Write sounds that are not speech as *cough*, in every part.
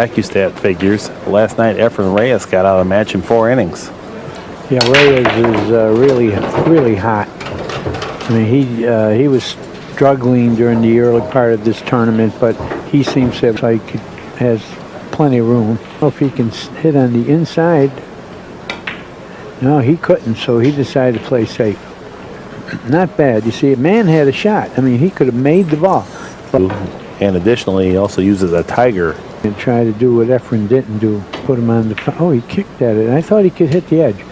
AccuStat figures, last night Efren Reyes got out of the match in four innings. Yeah, Reyes is uh, really, really hot. I mean, he uh, he was struggling during the early part of this tournament, but he seems to have like has plenty of room. I don't know if he can hit on the inside. No, he couldn't, so he decided to play safe. Not bad. You see, a man had a shot. I mean, he could have made the ball. And additionally, he also uses a tiger. And try to do what Efren didn't do. Put him on the... Oh, he kicked at it. I thought he could hit the edge.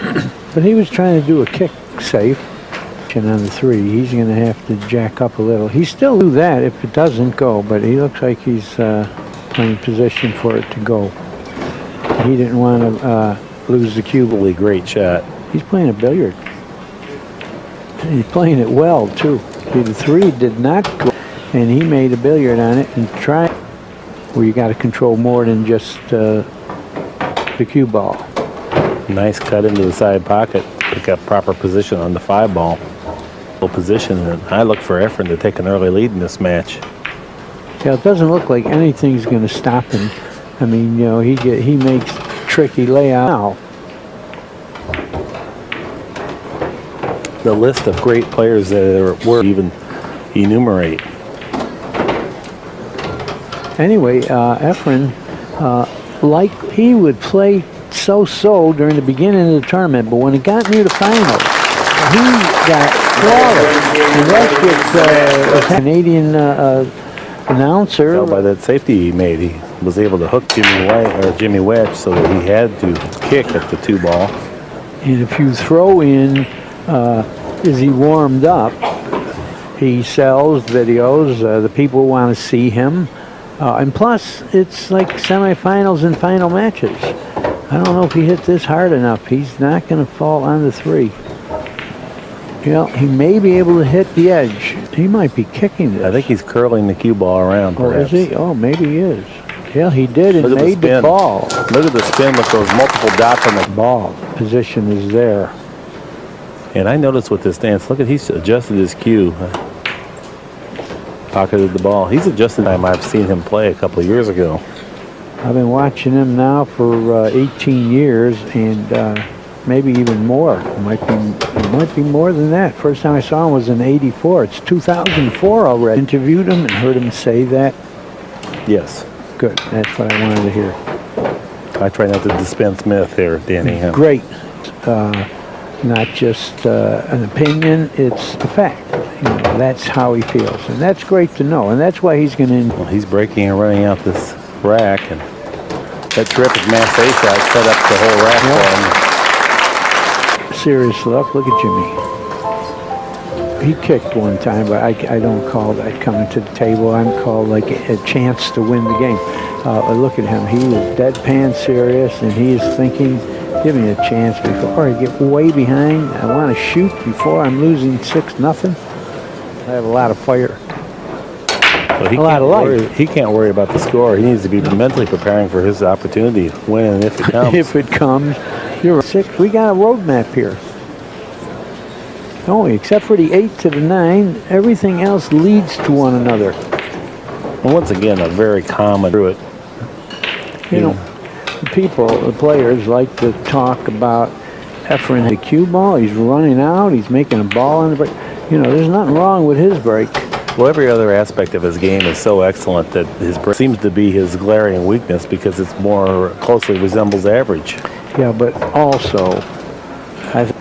*clears throat* but he was trying to do a kick safe. And on the three, he's going to have to jack up a little. He still do that if it doesn't go, but he looks like he's uh, playing position for it to go. He didn't want to uh, lose the cue. Really great shot. He's playing a billiard. He's playing it well, too. The three did not go, and he made a billiard on it and tried where you got to control more than just uh, the cue ball. Nice cut into the side pocket. Pick up proper position on the five ball. Position, and I look for Efren to take an early lead in this match. Yeah, it doesn't look like anything's going to stop him. I mean, you know, he get, he makes tricky layout. The list of great players that were even enumerate. Anyway, uh, Efren, uh, like he would play so-so during the beginning of the tournament, but when it got near the finals, he got flawless. And that's what uh, a Canadian uh, uh, announcer. Tell by that safety he made, he was able to hook Jimmy White or Jimmy Wetch so that he had to kick at the two ball. And if you throw in uh, as he warmed up, he sells videos. Uh, the people want to see him. Uh, and plus, it's like semifinals and final matches. I don't know if he hit this hard enough. He's not going to fall on the three. You know, he may be able to hit the edge. He might be kicking this. I think he's curling the cue ball around, perhaps. Oh, is he? Oh, maybe he is. Yeah, he did and made the, the, ball. Look at the spin with those multiple dots on the Ball position is there. And I noticed with this dance, look at he's adjusted his cue. Pocketed the ball. He's adjusted time I've seen him play a couple of years ago. I've been watching him now for uh, 18 years and uh, maybe even more. It might be it might be more than that. First time I saw him was in 84. It's 2004 already. Interviewed him and heard him say that. Yes. Good. That's what I wanted to hear. I try not to dispense myth here, Danny. Great. Uh, not just uh, an opinion, it's a fact. You know, that's how he feels. And that's great to know. And that's why he's going to... Well, he's breaking and running out this rack. And that terrific massé shot set up the whole rack for him. serious luck. Look at Jimmy. He kicked one time, but I, I don't call that coming to the table. I'm called like a, a chance to win the game. Uh, look at him. He is deadpan serious, and he is thinking, give me a chance before I get way behind. I want to shoot before I'm losing 6 nothing. I have a lot of fire. He A lot of life. worry, He can't worry about the score. He needs to be mentally preparing for his opportunity when and if it *laughs* comes. if it comes, you're six. We got a roadmap here. Only except for the eight to the nine, everything else leads to one another. well, once again, a very common through it. You know, the people, the players like to talk about Efren the cue ball. He's running out. He's making a ball on the break. You know, there's nothing wrong with his break. Well, every other aspect of his game is so excellent that his break seems to be his glaring weakness because it's more closely resembles average. Yeah, but also, I th-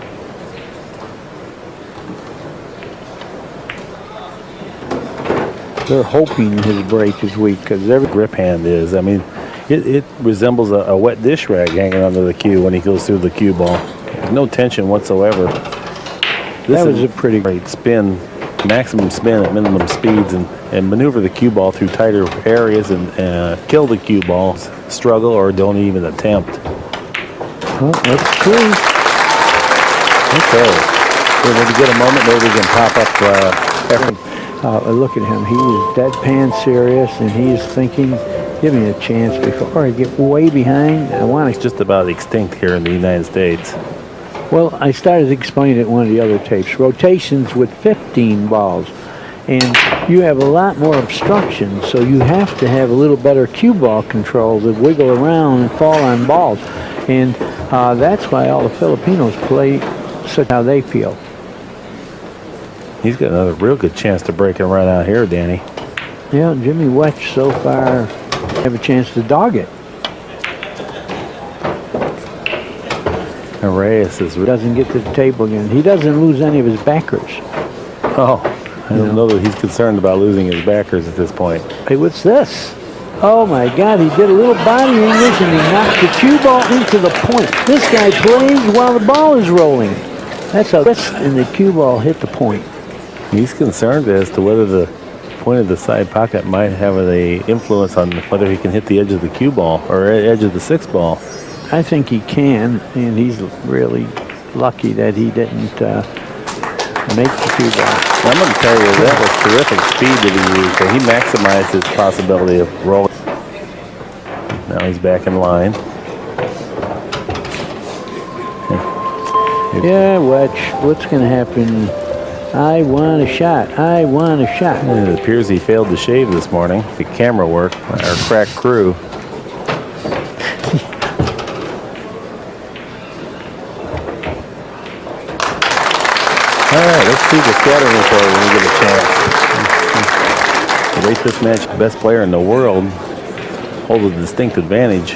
they're hoping his break is weak because every Grip hand is. I mean, it, it resembles a, a wet dish rag hanging under the cue when he goes through the cue ball. No tension whatsoever. This That was is a pretty- great spin, maximum spin at minimum speeds, and, and maneuver the cue ball through tighter areas and uh, kill the cue ball. Struggle or don't even attempt. well, that's true. Okay. So when we get a moment, maybe we can pop up uh, Efren. Uh, look at him. He was deadpan serious, and he's thinking, give me a chance before I get way behind. I want It's to. just about extinct here in the United States. Well, I started explaining it in one of the other tapes. Rotations with 15 balls. and you have a lot more obstruction, so you have to have a little better cue ball control to wiggle around and fall on balls. And uh, that's why all the Filipinos play such how they feel. He's got another real good chance to break and run out here, Danny. Yeah, Jimmy Wetch so far have a chance to dog it. And Reyes is. Doesn't get to the table again. He doesn't lose any of his backers. Oh, I don't know that he's concerned about losing his backers at this point. Hey, what's this? Oh my God, he did a little body English and he knocked the cue ball into the point. This guy plays while the ball is rolling. That's a twist and the cue ball hit the point. He's concerned as to whether the point of the side pocket might have a influence on whether he can hit the edge of the cue ball or edge of the six ball. I think he can, and he's really lucky that he didn't uh, make the two ball. I'm going to tell you that was terrific speed that he used. and He maximized his possibility of rolling. Now he's back in line. Yeah, watch. what's going to happen? I want a shot. I want a shot. It appears he failed to shave this morning. The camera work, our crack crew. All right, let's see the scattering report when we get a chance. Rate this match, best player in the world holds a distinct advantage.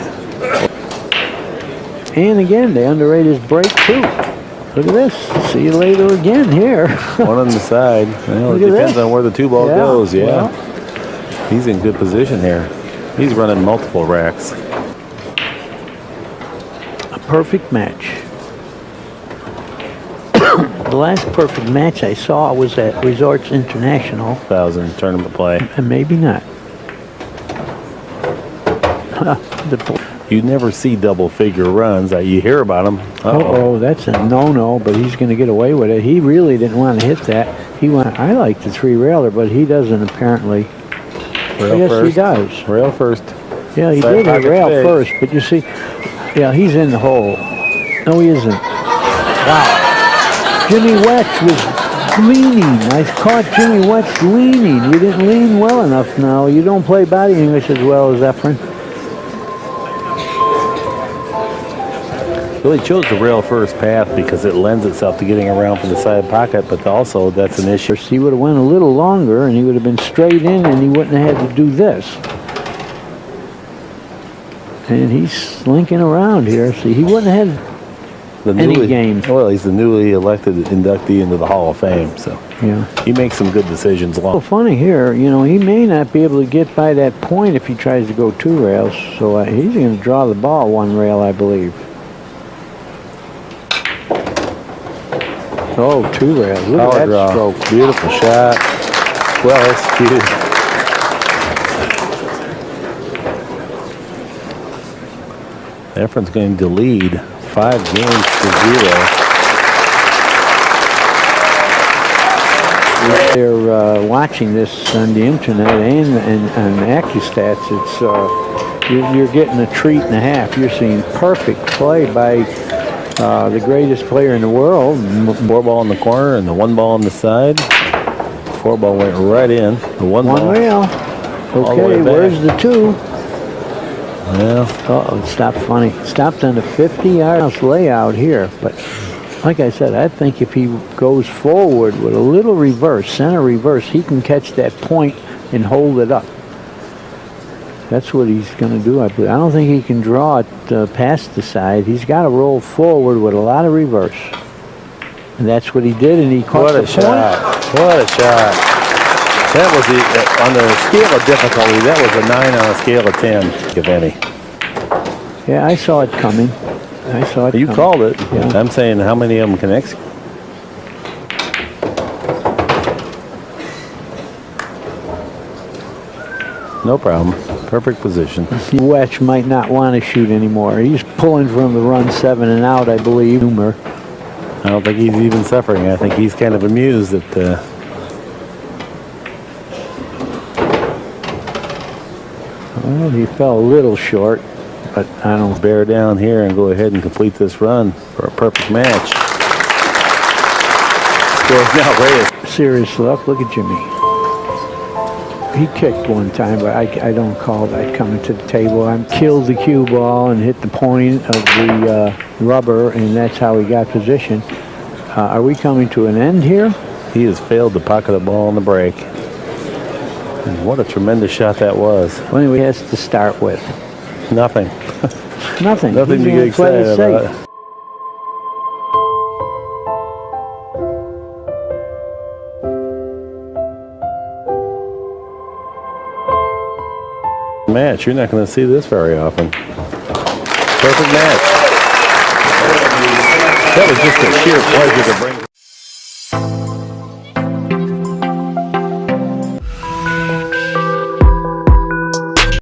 And again, they underrated his break too. Look at this. See you later again here. *laughs* One on the side. Well, it depends this. on where the two ball Yeah, goes. Yeah, well. he's in good position here. He's running multiple racks. A perfect match. The last perfect match I saw was at Resorts International, Thousand tournament play. and maybe not. the, You never see double figure runs. Uh, You hear about them. oh, oh, that's a no-no, but he's going to get away with it. He really didn't want to hit that. He want. I like the three railer, but he doesn't apparently. Rail yes, first. he does. Rail first. Yeah, he Side did hit rail fade. first, but you see, yeah, he's in the hole. No, he isn't. Wow. Jimmy Wetch was leaning. I caught Jimmy Wetch leaning. You didn't lean well enough now. You don't play body English as well as Efren. Really chose the rail first path because it lends itself to getting around from the side pocket, but also that's an issue. He would have went a little longer and he would have been straight in and he wouldn't have had to do this. And he's slinking around here. See, he wouldn't have had, The Any newly- game. Well, he's the newly elected inductee into the Hall of Fame, so know. he makes some good decisions. Well, Long. funny here, you know, he may not be able to get by that point if he tries to go two rails. So uh, he's going to draw the ball one rail, I believe. Oh, two rails. Look Power at that draw. stroke. Beautiful shot. Well executed. Efren's going to lead five games to zero. If They're uh, watching this on the internet and and, and AccuStats. It's uh, you're, you're getting a treat and a half. You're seeing perfect play by uh, the greatest player in the world. Four ball in the corner and the one ball on the side. Four ball went right in. The one, One ball. rail. Okay, back. where's the two? Yeah. Uh-oh, it stopped funny. Stopped on the 50 yard layout here. But like I said, I think if he goes forward with a little reverse, center reverse, he can catch that point and hold it up. That's what he's going to do. I believe. I don't think he can draw it uh, past the side. He's got to roll forward with a lot of reverse. And that's what he did, and he caught What the a point. shot. What a shot. That was the, on the scale of difficulty, that was a 9 on a scale of 10, if any. Yeah, I saw it coming. I saw it You coming. called it. Yeah. I'm saying how many of them can execute. No problem. Perfect position. Wetch might not want to shoot anymore. He's pulling from the run seven and out, I believe. Humor. I don't think he's even suffering. I think he's kind of amused that uh, Well, he fell a little short, but I don't. bear down here and go ahead and complete this run for a perfect match. Scores now. Serious luck. Look at Jimmy. he kicked one time, but I, I don't call that coming to the table. I killed the cue ball and hit the point of the uh, rubber, and that's how he got position. Uh, are we coming to an end here? He has failed to pocket a ball on the break. What a tremendous shot that was. What do he has to start with? Nothing. *laughs* Nothing. Nothing He's to get excited safe. about. Match. You're not going to see this very often. Perfect match. That was just a sheer pleasure to bring.